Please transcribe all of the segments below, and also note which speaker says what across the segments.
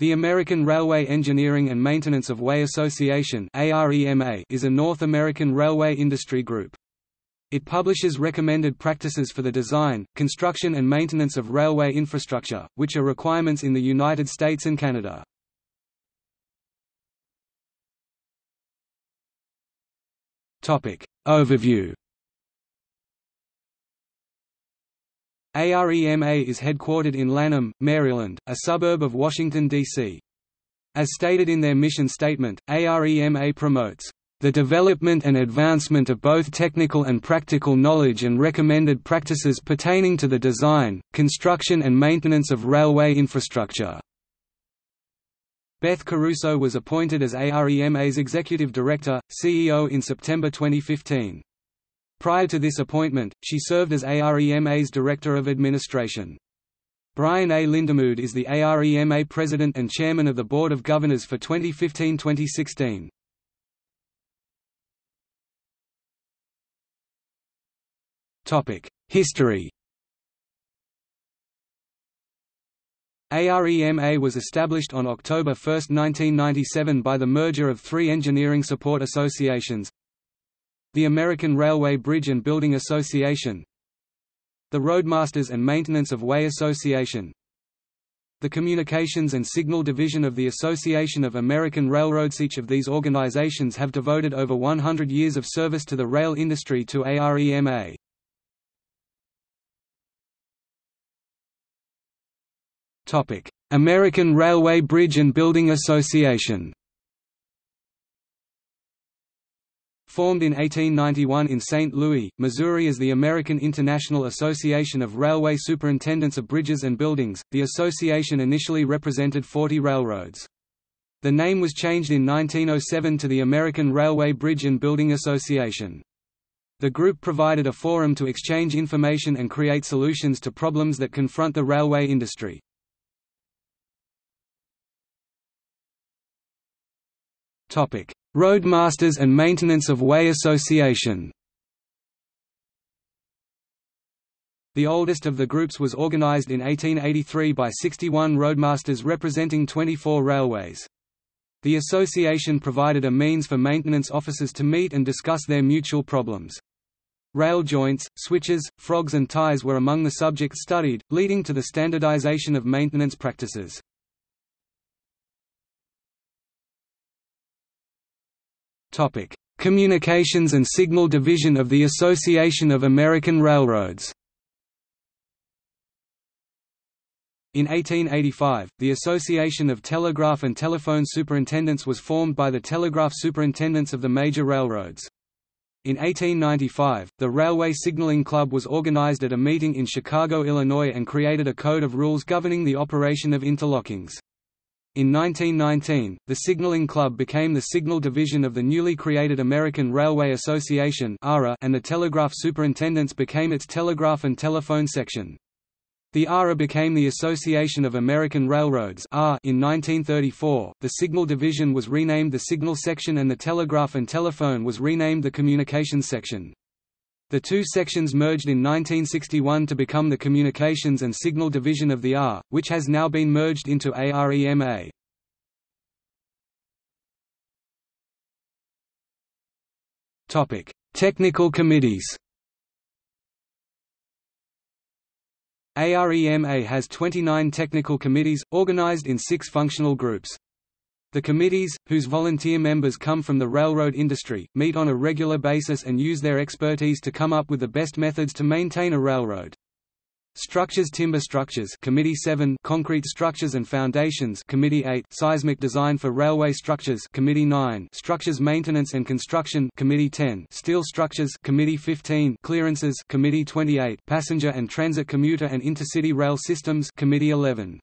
Speaker 1: The American Railway Engineering and Maintenance of Way Association is a North American railway industry group. It publishes recommended practices for the design, construction and maintenance of railway infrastructure, which are requirements in the United States and Canada. Overview AREMA is headquartered in Lanham, Maryland, a suburb of Washington, D.C. As stated in their mission statement, AREMA promotes the development and advancement of both technical and practical knowledge and recommended practices pertaining to the design, construction and maintenance of railway infrastructure." Beth Caruso was appointed as AREMA's Executive Director, CEO in September 2015. Prior to this appointment, she served as AREMA's Director of Administration. Brian A. Lindemood is the AREMA President and Chairman of the Board of Governors for 2015–2016. History AREMA was established on October 1, 1997 by the merger of three engineering support associations, the American Railway Bridge and Building Association The Roadmasters and Maintenance of Way Association the Communications and Signal Division of the Association of American Railroads Each of these organizations have devoted over 100 years of service to the rail industry to AREMA. American Railway Bridge and Building Association Formed in 1891 in St. Louis, Missouri as the American International Association of Railway Superintendents of Bridges and Buildings, the association initially represented 40 railroads. The name was changed in 1907 to the American Railway Bridge and Building Association. The group provided a forum to exchange information and create solutions to problems that confront the railway industry. Topic: Roadmasters and Maintenance of Way Association The oldest of the groups was organized in 1883 by 61 roadmasters representing 24 railways. The association provided a means for maintenance officers to meet and discuss their mutual problems. Rail joints, switches, frogs and ties were among the subjects studied, leading to the standardization of maintenance practices. Topic: Communications and Signal Division of the Association of American Railroads. In 1885, the Association of Telegraph and Telephone Superintendents was formed by the telegraph superintendents of the major railroads. In 1895, the Railway Signaling Club was organized at a meeting in Chicago, Illinois and created a code of rules governing the operation of interlockings. In 1919, the Signaling Club became the signal division of the newly created American Railway Association and the Telegraph Superintendents became its telegraph and telephone section. The ARA became the Association of American Railroads in 1934, the Signal Division was renamed the Signal Section and the Telegraph and Telephone was renamed the Communications Section. The two sections merged in 1961 to become the Communications and Signal Division of the AR, which has now been merged into AREMA. Topic: Technical committees. AREMA has 29 technical committees, organized in six functional groups. The committees, whose volunteer members come from the railroad industry, meet on a regular basis and use their expertise to come up with the best methods to maintain a railroad. Structures Timber Structures Committee 7 Concrete Structures and Foundations Committee 8 Seismic Design for Railway Structures Committee 9 Structures Maintenance and Construction Committee 10 Steel Structures Committee 15 Clearances Committee 28 Passenger and Transit Commuter and Intercity Rail Systems Committee 11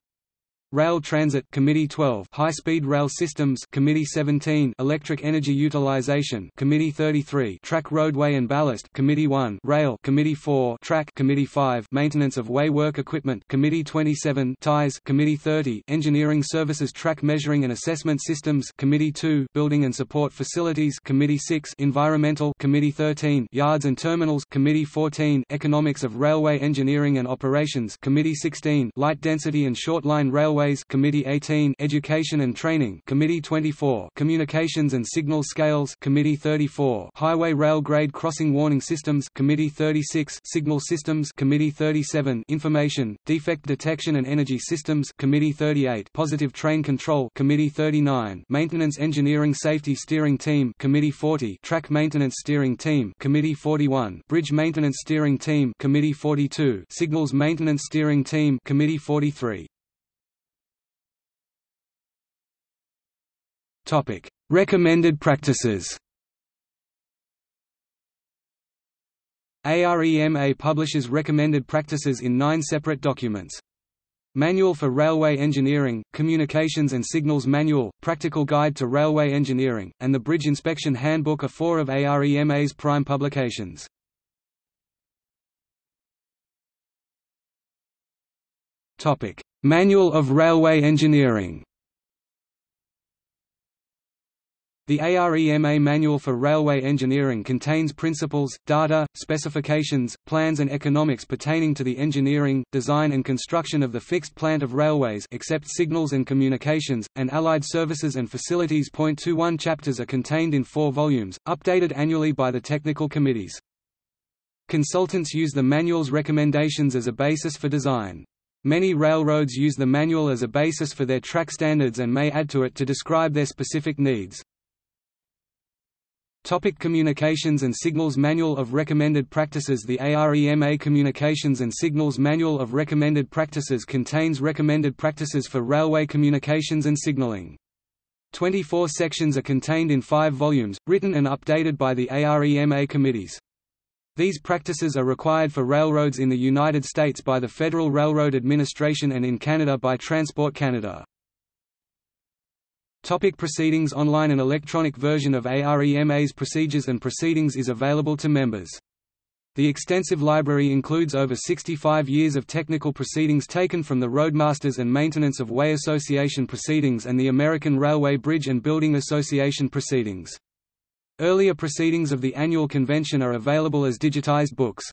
Speaker 1: Rail Transit Committee 12 High-Speed Rail Systems Committee 17 Electric Energy Utilization Committee 33 Track Roadway and Ballast Committee 1 Rail Committee 4 Track Committee 5 Maintenance of Way Work Equipment Committee 27 Ties Committee 30 Engineering Services Track Measuring and Assessment Systems Committee 2 Building and Support Facilities Committee 6 Environmental Committee 13 Yards and Terminals Committee 14 Economics of Railway Engineering and Operations Committee 16 Light Density and Short Line Railway Railways Committee 18 Education and Training Committee 24 Communications and Signal Scales Committee 34 Highway Rail Grade Crossing Warning Systems Committee 36 Signal Systems Committee 37 Information, Defect Detection and Energy Systems Committee 38 Positive Train Control Committee 39 Maintenance Engineering Safety Steering Team Committee 40 Track Maintenance Steering Team Committee 41 Bridge Maintenance Steering Team Committee 42 Signals Maintenance Steering Team Committee 43 Topic Recommended practices AREMA publishes recommended practices in nine separate documents. Manual for Railway Engineering, Communications and Signals Manual, Practical Guide to Railway Engineering, and the Bridge Inspection Handbook are four of AREMA's prime publications. Topic: Manual of Railway Engineering. The AREMA Manual for Railway Engineering contains principles, data, specifications, plans and economics pertaining to the engineering, design and construction of the fixed plant of railways except signals and communications, and allied services and facilities. 21 chapters are contained in four volumes, updated annually by the technical committees. Consultants use the manual's recommendations as a basis for design. Many railroads use the manual as a basis for their track standards and may add to it to describe their specific needs. Topic Communications and Signals Manual of Recommended Practices The AREMA Communications and Signals Manual of Recommended Practices contains recommended practices for railway communications and signaling. 24 sections are contained in five volumes, written and updated by the AREMA committees. These practices are required for railroads in the United States by the Federal Railroad Administration and in Canada by Transport Canada. Topic proceedings Online An electronic version of AREMA's procedures and proceedings is available to members. The extensive library includes over 65 years of technical proceedings taken from the Roadmasters and Maintenance of Way Association proceedings and the American Railway Bridge and Building Association proceedings. Earlier proceedings of the annual convention are available as digitized books.